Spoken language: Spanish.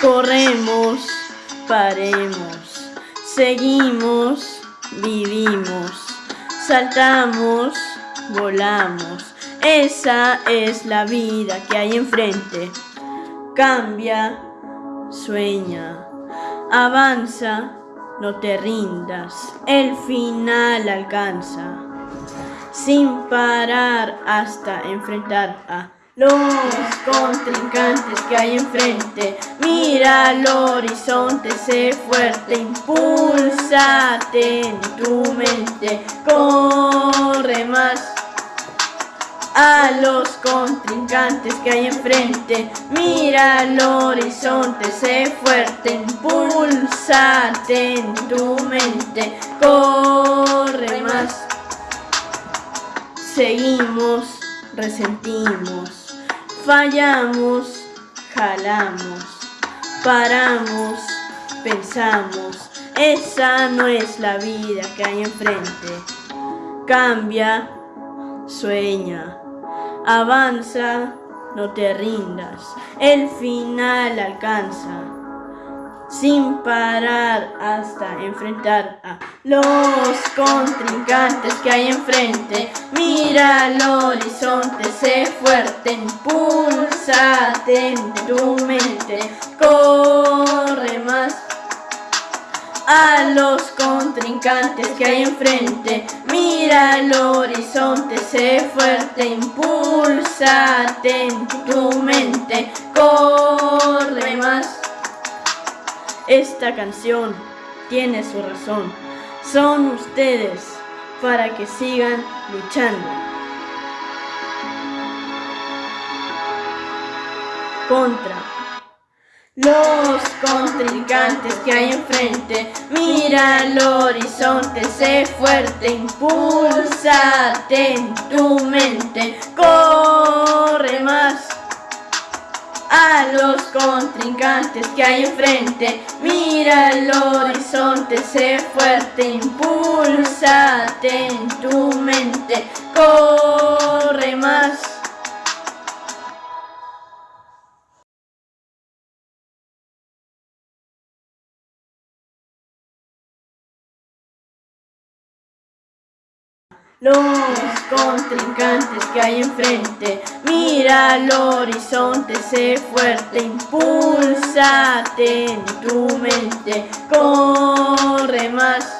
corremos, paremos, seguimos, vivimos, saltamos, volamos. Esa es la vida que hay enfrente. Cambia, sueña, avanza, no te rindas, el final alcanza. Sin parar hasta enfrentar a los contrincantes que hay enfrente. Mira al horizonte, sé fuerte, impulsate en tu mente, corre más a los contrincantes que hay enfrente. Mira al horizonte, sé fuerte, impulsate en tu mente, corre más. Seguimos, resentimos, fallamos, jalamos, paramos, pensamos. Esa no es la vida que hay enfrente. Cambia, sueña, avanza, no te rindas, el final alcanza, sin parar hasta enfrentar a los contrincantes que hay enfrente. Mira al horizonte, sé fuerte, impulsate en tu mente, corre más a los contrincantes que hay enfrente. Mira el horizonte, sé fuerte, impulsate en tu mente, corre más. Esta canción tiene su razón. Son ustedes para que sigan luchando. Contra los contrincantes que hay enfrente. Mira al horizonte, sé fuerte, impulsate en tu mente, contrincantes que hay enfrente, mira al horizonte, sé fuerte, impulsate en tu mente, corre más. Los contrincantes que hay enfrente. Mira al horizonte, sé fuerte, impulsate en tu mente, corre más.